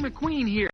McQueen here.